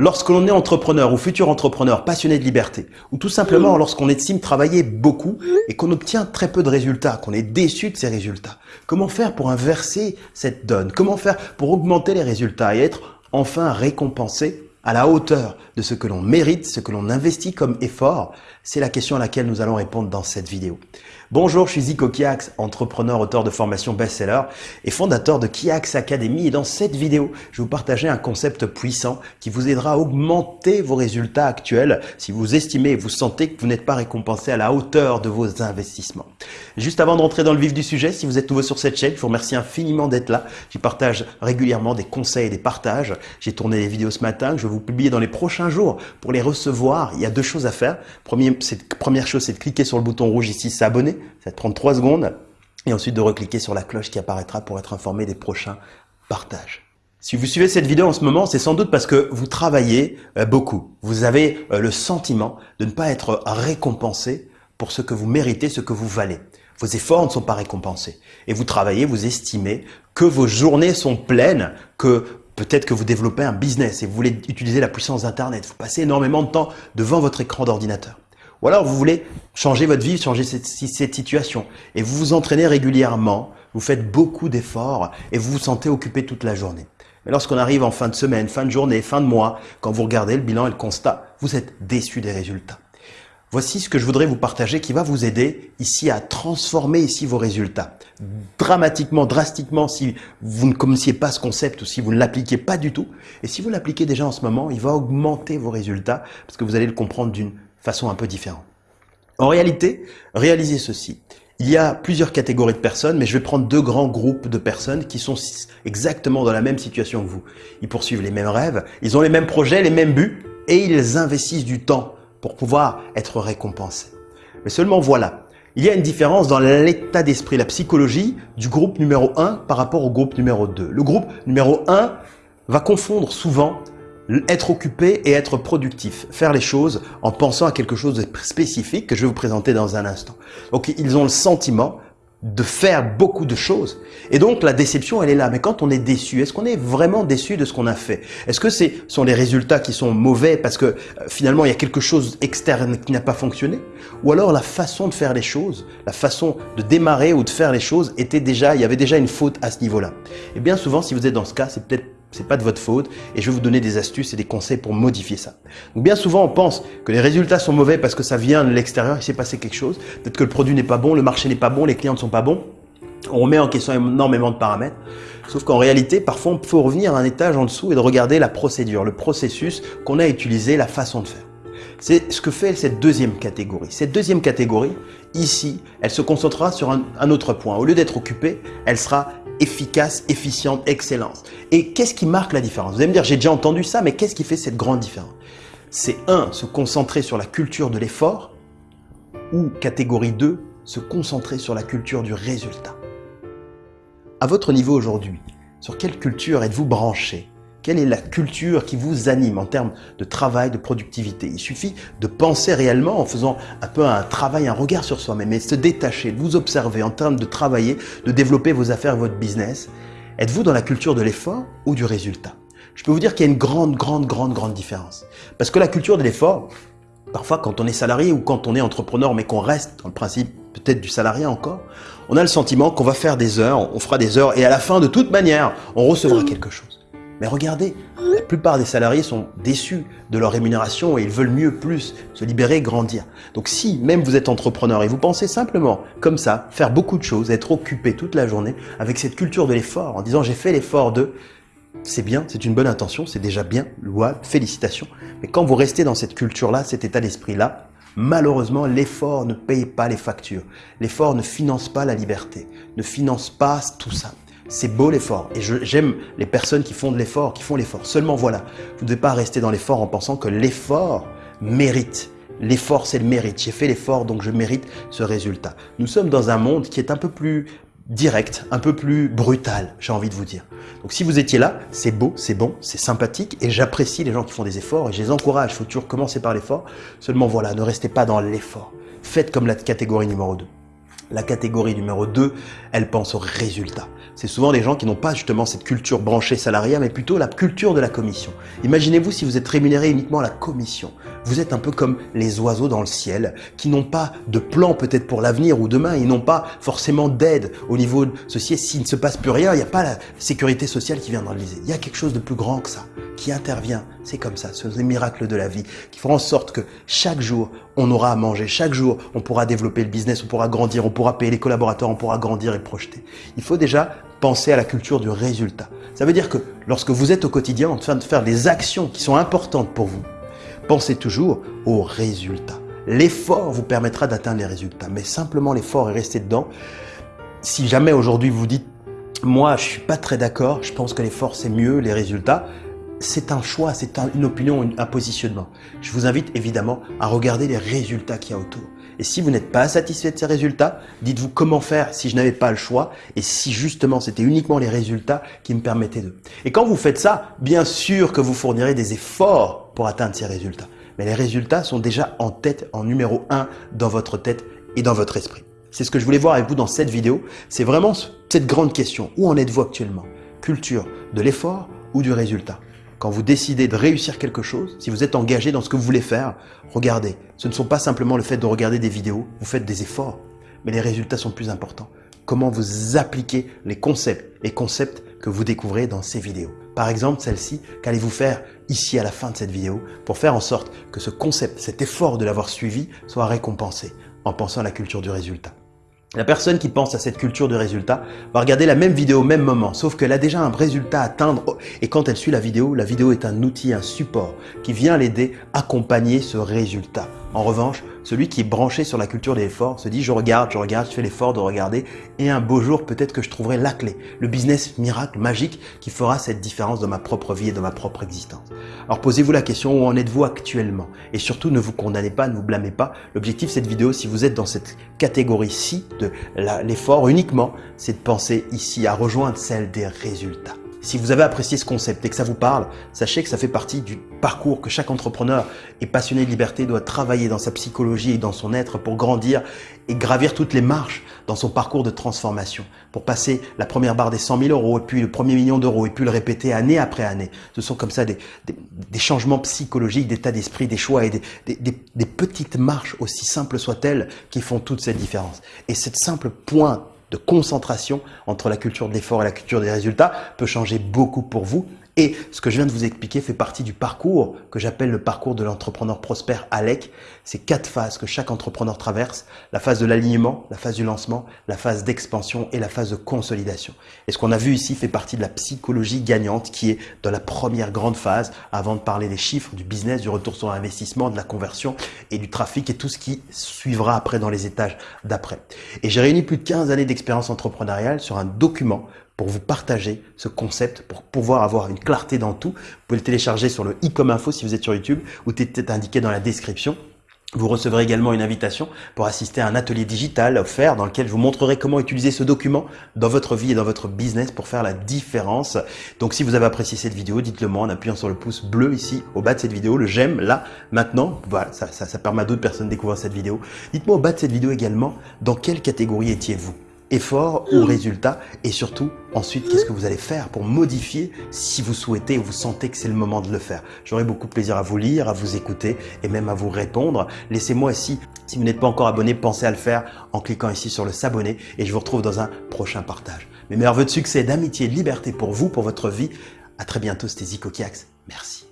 Lorsque l'on est entrepreneur ou futur entrepreneur passionné de liberté, ou tout simplement lorsqu'on estime travailler beaucoup et qu'on obtient très peu de résultats, qu'on est déçu de ces résultats, comment faire pour inverser cette donne? Comment faire pour augmenter les résultats et être enfin récompensé? À la hauteur de ce que l'on mérite, ce que l'on investit comme effort C'est la question à laquelle nous allons répondre dans cette vidéo. Bonjour, je suis Zico Kiax, entrepreneur, auteur de formation best-seller et fondateur de Kiax Academy. Et dans cette vidéo, je vais vous partager un concept puissant qui vous aidera à augmenter vos résultats actuels si vous estimez et vous sentez que vous n'êtes pas récompensé à la hauteur de vos investissements. Juste avant d'entrer dans le vif du sujet, si vous êtes nouveau sur cette chaîne, je vous remercie infiniment d'être là. J'y partage régulièrement des conseils et des partages. J'ai tourné des vidéos ce matin je vais vous publier dans les prochains jours pour les recevoir. Il y a deux choses à faire. Première chose, c'est de cliquer sur le bouton rouge ici, s'abonner ça te prendre 3 secondes. Et ensuite de recliquer sur la cloche qui apparaîtra pour être informé des prochains partages. Si vous suivez cette vidéo en ce moment, c'est sans doute parce que vous travaillez euh, beaucoup. Vous avez euh, le sentiment de ne pas être récompensé pour ce que vous méritez, ce que vous valez. Vos efforts ne sont pas récompensés. Et vous travaillez, vous estimez que vos journées sont pleines, que peut-être que vous développez un business et vous voulez utiliser la puissance d'Internet. Vous passez énormément de temps devant votre écran d'ordinateur. Ou alors vous voulez changer votre vie, changer cette, situation. Et vous vous entraînez régulièrement, vous faites beaucoup d'efforts et vous vous sentez occupé toute la journée. Mais lorsqu'on arrive en fin de semaine, fin de journée, fin de mois, quand vous regardez le bilan et le constat, vous êtes déçu des résultats. Voici ce que je voudrais vous partager qui va vous aider ici à transformer ici vos résultats. Dramatiquement, drastiquement, si vous ne connaissiez pas ce concept ou si vous ne l'appliquez pas du tout. Et si vous l'appliquez déjà en ce moment, il va augmenter vos résultats parce que vous allez le comprendre d'une façon un peu différente. En réalité, réalisez ceci. Il y a plusieurs catégories de personnes, mais je vais prendre deux grands groupes de personnes qui sont exactement dans la même situation que vous. Ils poursuivent les mêmes rêves, ils ont les mêmes projets, les mêmes buts, et ils investissent du temps pour pouvoir être récompensés. Mais seulement voilà, il y a une différence dans l'état d'esprit, la psychologie du groupe numéro 1 par rapport au groupe numéro 2. Le groupe numéro 1 va confondre souvent être occupé et être productif, faire les choses en pensant à quelque chose de spécifique que je vais vous présenter dans un instant. Donc ils ont le sentiment de faire beaucoup de choses. Et donc la déception, elle est là. Mais quand on est déçu, est-ce qu'on est vraiment déçu de ce qu'on a fait? Est-ce que ce sont les résultats qui sont mauvais parce que euh, finalement il y a quelque chose externe qui n'a pas fonctionné? Ou alors la façon de faire les choses, la façon de démarrer ou de faire les choses était déjà, il y avait déjà une faute à ce niveau-là? Et bien souvent, si vous êtes dans ce cas, c'est peut-être c'est pas de votre faute et je vais vous donner des astuces et des conseils pour modifier ça. Donc bien souvent on pense que les résultats sont mauvais parce que ça vient de l'extérieur, il s'est passé quelque chose, peut-être que le produit n'est pas bon, le marché n'est pas bon, les clients ne sont pas bons. On remet en question énormément de paramètres. Sauf qu'en réalité, parfois, on peut revenir à un étage en dessous et de regarder la procédure, le processus qu'on a utilisé, la façon de faire. C'est ce que fait cette deuxième catégorie. Cette deuxième catégorie, ici, elle se concentrera sur un, un autre point. Au lieu d'être occupée, elle sera efficace, efficiente, excellence. Et qu'est-ce qui marque la différence? Vous allez me dire, j'ai déjà entendu ça, mais qu'est-ce qui fait cette grande différence? C'est un, se concentrer sur la culture de l'effort, ou catégorie 2, se concentrer sur la culture du résultat. À votre niveau aujourd'hui, sur quelle culture êtes-vous branché? Quelle est la culture qui vous anime en termes de travail, de productivité? Il suffit de penser réellement en faisant un peu un travail, un regard sur soi-même et se détacher, vous observer en termes de travailler, de développer vos affaires, votre business. Êtes-vous dans la culture de l'effort ou du résultat? Je peux vous dire qu'il y a une grande, grande, grande, grande différence. Parce que la culture de l'effort, parfois quand on est salarié ou quand on est entrepreneur mais qu'on reste dans le principe peut-être du salarié encore, on a le sentiment qu'on va faire des heures, on fera des heures et à la fin de toute manière, on recevra quelque chose. Mais regardez, la plupart des salariés sont déçus de leur rémunération et ils veulent mieux, plus, se libérer, grandir. Donc si même vous êtes entrepreneur et vous pensez simplement comme ça, faire beaucoup de choses, être occupé toute la journée avec cette culture de l'effort, en disant j'ai fait l'effort de, c'est bien, c'est une bonne intention, c'est déjà bien, loi, félicitations. Mais quand vous restez dans cette culture-là, cet état d'esprit-là, malheureusement, l'effort ne paye pas les factures. L'effort ne finance pas la liberté, ne finance pas tout ça. C'est beau l'effort et j'aime les personnes qui font de l'effort, qui font l'effort. Seulement voilà, vous ne devez pas rester dans l'effort en pensant que l'effort mérite. L'effort, c'est le mérite. J'ai fait l'effort, donc je mérite ce résultat. Nous sommes dans un monde qui est un peu plus direct, un peu plus brutal, j'ai envie de vous dire. Donc si vous étiez là, c'est beau, c'est bon, c'est sympathique et j'apprécie les gens qui font des efforts et je les encourage. Il faut toujours commencer par l'effort. Seulement voilà, ne restez pas dans l'effort. Faites comme la catégorie numéro 2. La catégorie numéro 2, elle pense au résultat. C'est souvent des gens qui n'ont pas justement cette culture branchée salariale, mais plutôt la culture de la commission. Imaginez-vous si vous êtes rémunéré uniquement à la commission. Vous êtes un peu comme les oiseaux dans le ciel, qui n'ont pas de plan peut-être pour l'avenir ou demain, ils n'ont pas forcément d'aide au niveau de ceci. S'il ne se passe plus rien, il n'y a pas la sécurité sociale qui vient viser. Il y a quelque chose de plus grand que ça, qui intervient. C'est comme ça, ce sont des miracles de la vie, qui feront en sorte que chaque jour, on aura à manger, chaque jour, on pourra développer le business, on pourra grandir, on pourra payer les collaborateurs, on pourra grandir et projeter. Il faut déjà penser à la culture du résultat. Ça veut dire que lorsque vous êtes au quotidien en train de faire des actions qui sont importantes pour vous, pensez toujours au résultat. L'effort vous permettra d'atteindre les résultats, mais simplement l'effort est resté dedans. Si jamais aujourd'hui vous dites « moi je suis pas très d'accord, je pense que l'effort c'est mieux, les résultats », c'est un choix, c'est une opinion, un positionnement. Je vous invite évidemment à regarder les résultats qu'il y a autour. Et si vous n'êtes pas satisfait de ces résultats, dites-vous comment faire si je n'avais pas le choix et si justement c'était uniquement les résultats qui me permettaient de. Et quand vous faites ça, bien sûr que vous fournirez des efforts pour atteindre ces résultats. Mais les résultats sont déjà en tête, en numéro un dans votre tête et dans votre esprit. C'est ce que je voulais voir avec vous dans cette vidéo. C'est vraiment cette grande question. Où en êtes-vous actuellement? Culture de l'effort ou du résultat? Quand vous décidez de réussir quelque chose, si vous êtes engagé dans ce que vous voulez faire, regardez. Ce ne sont pas simplement le fait de regarder des vidéos, vous faites des efforts, mais les résultats sont plus importants. Comment vous appliquez les concepts et concepts que vous découvrez dans ces vidéos. Par exemple, celle-ci, qu'allez-vous faire ici à la fin de cette vidéo pour faire en sorte que ce concept, cet effort de l'avoir suivi, soit récompensé en pensant à la culture du résultat. La personne qui pense à cette culture de résultat va regarder la même vidéo au même moment, sauf qu'elle a déjà un résultat à atteindre et quand elle suit la vidéo, la vidéo est un outil, un support qui vient l'aider à accompagner ce résultat. En revanche, celui qui est branché sur la culture de l'effort se dit je regarde, je regarde, je fais l'effort de regarder et un beau jour peut-être que je trouverai la clé, le business miracle magique qui fera cette différence dans ma propre vie et dans ma propre existence. Alors posez-vous la question où en êtes-vous actuellement? Et surtout ne vous condamnez pas, ne vous blâmez pas. L'objectif de cette vidéo, si vous êtes dans cette catégorie-ci de l'effort uniquement, c'est de penser ici à rejoindre celle des résultats. Si vous avez apprécié ce concept et que ça vous parle, sachez que ça fait partie du parcours que chaque entrepreneur et passionné de liberté doit travailler dans sa psychologie et dans son être pour grandir et gravir toutes les marches dans son parcours de transformation, pour passer la première barre des 100 000 euros et puis le premier million d'euros et puis le répéter année après année. Ce sont comme ça des, changements psychologiques, d'état d'esprit, des choix et des petites marches, aussi simples soient-elles, qui font toute cette différence. Et cette simple point de concentration entre la culture de l'effort et la culture des résultats peut changer beaucoup pour vous et ce que je viens de vous expliquer fait partie du parcours que j'appelle le parcours de l'entrepreneur prospère ALEC. C'est quatre phases que chaque entrepreneur traverse. La phase de l'alignement, la phase du lancement, la phase d'expansion et la phase de consolidation. Et ce qu'on a vu ici fait partie de la psychologie gagnante qui est dans la première grande phase avant de parler des chiffres, du business, du retour sur investissement, de la conversion et du trafic et tout ce qui suivra après dans les étages d'après. Et j'ai réuni plus de 15 années d'expérience entrepreneuriale sur un document pour vous partager ce concept, pour pouvoir avoir une clarté dans tout. Vous pouvez le télécharger sur le i comme info si vous êtes sur YouTube ou peut-être indiqué dans la description. Vous recevrez également une invitation pour assister à un atelier digital offert dans lequel je vous montrerai comment utiliser ce document dans votre vie et dans votre business pour faire la différence. Donc si vous avez apprécié cette vidéo, dites-le moi en appuyant sur le pouce bleu ici au bas de cette vidéo, le j'aime là, maintenant. Voilà, ça, ça, ça permet à d'autres personnes de découvrir cette vidéo. Dites-moi au bas de cette vidéo également dans quelle catégorie étiez-vous? Effort ou résultat et surtout ensuite qu'est-ce que vous allez faire pour modifier si vous souhaitez ou vous sentez que c'est le moment de le faire. J'aurai beaucoup de plaisir à vous lire, à vous écouter et même à vous répondre. Laissez-moi ici, si vous n'êtes pas encore abonné, pensez à le faire en cliquant ici sur le s'abonner et je vous retrouve dans un prochain partage. Mes meilleurs voeux de succès, d'amitié, de liberté pour vous, pour votre vie. À très bientôt, c'était Zico Kiax. Merci.